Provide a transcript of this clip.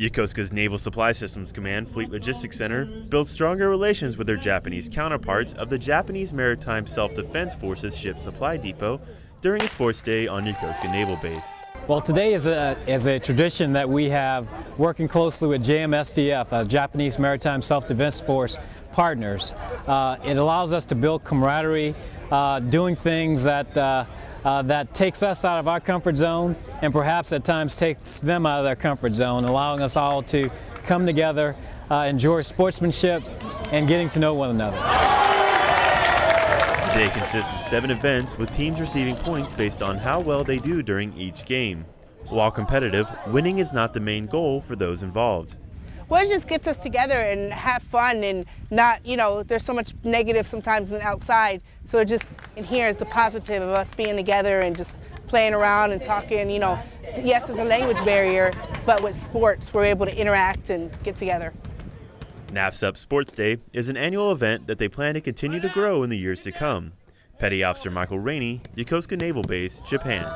Yokosuka's Naval Supply Systems Command Fleet Logistics Center builds stronger relations with their Japanese counterparts of the Japanese Maritime Self-Defense Forces Ship Supply Depot during a sports day on Yokosuka Naval Base. Well, today is a, is a tradition that we have working closely with JMSDF, a Japanese Maritime Self-Defense Force partners. Uh, it allows us to build camaraderie, uh, doing things that uh, uh, that takes us out of our comfort zone and perhaps at times takes them out of their comfort zone, allowing us all to come together, uh, enjoy sportsmanship, and getting to know one another. The day consists of seven events with teams receiving points based on how well they do during each game. While competitive, winning is not the main goal for those involved well, it just gets us together and have fun and not, you know, there's so much negative sometimes in outside. So it just in here is the positive of us being together and just playing around and talking, you know. Yes, there's a language barrier, but with sports, we're able to interact and get together. NAVSUP Sports Day is an annual event that they plan to continue to grow in the years to come. Petty Officer Michael Rainey, Yokosuka Naval Base, Japan.